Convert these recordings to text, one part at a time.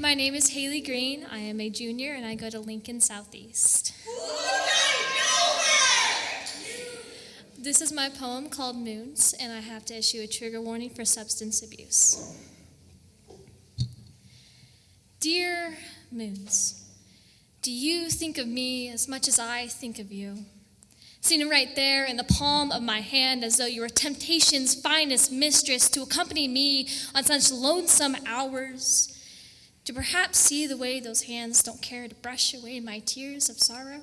My name is Haley Green. I am a junior and I go to Lincoln Southeast. This is my poem called Moons, and I have to issue a trigger warning for substance abuse. Dear Moons, do you think of me as much as I think of you? Sitting right there in the palm of my hand, as though you were temptation's finest mistress to accompany me on such lonesome hours, to perhaps see the way those hands don't care to brush away my tears of sorrow.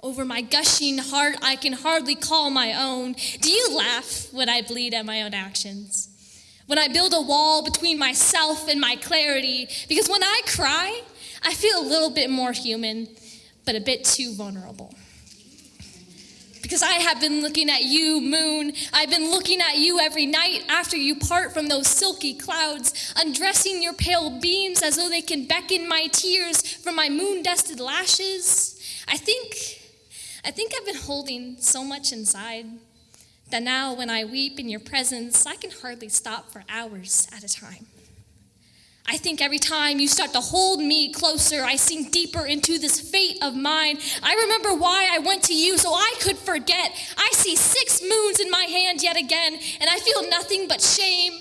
Over my gushing heart, I can hardly call my own. Do you laugh when I bleed at my own actions? When I build a wall between myself and my clarity? Because when I cry, I feel a little bit more human, but a bit too vulnerable because I have been looking at you, moon. I've been looking at you every night after you part from those silky clouds, undressing your pale beams as though they can beckon my tears from my moon dusted lashes. I think, I think I've been holding so much inside that now when I weep in your presence, I can hardly stop for hours at a time. I think every time you start to hold me closer, I sink deeper into this fate of mine. I remember why I went to you so I could forget. I see six moons in my hand yet again, and I feel nothing but shame.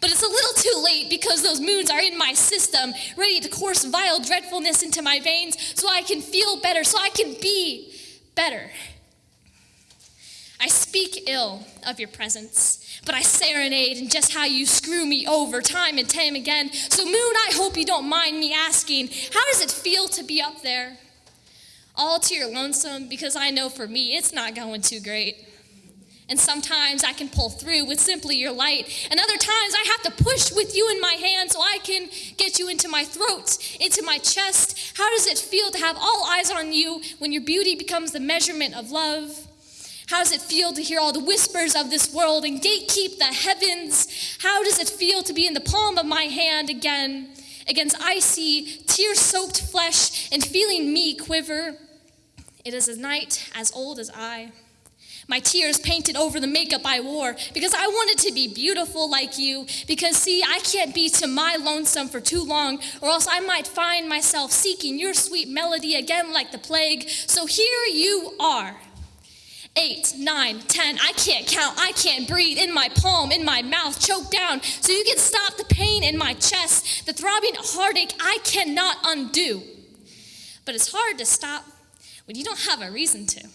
But it's a little too late because those moons are in my system, ready to course vile dreadfulness into my veins so I can feel better, so I can be better. I speak ill of your presence, but I serenade in just how you screw me over time and time again. So, Moon, I hope you don't mind me asking, how does it feel to be up there? All to your lonesome, because I know for me it's not going too great. And sometimes I can pull through with simply your light. And other times I have to push with you in my hand so I can get you into my throat, into my chest. How does it feel to have all eyes on you when your beauty becomes the measurement of love? How does it feel to hear all the whispers of this world and gatekeep the heavens? How does it feel to be in the palm of my hand again against icy, tear soaked flesh and feeling me quiver? It is a night as old as I. My tears painted over the makeup I wore because I wanted to be beautiful like you. Because, see, I can't be to my lonesome for too long, or else I might find myself seeking your sweet melody again like the plague. So here you are eight, nine, ten. I can't count. I can't breathe in my palm, in my mouth, choked down. So you can stop the pain in my chest, the throbbing heartache I cannot undo. But it's hard to stop when you don't have a reason to.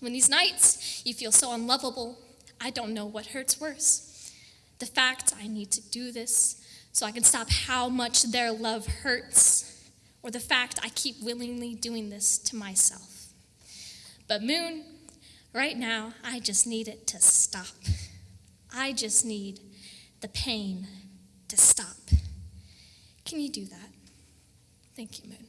When these nights you feel so unlovable, I don't know what hurts worse. The fact I need to do this so I can stop how much their love hurts, or the fact I keep willingly doing this to myself. But, Moon, right now, I just need it to stop. I just need the pain to stop. Can you do that? Thank you, Moon.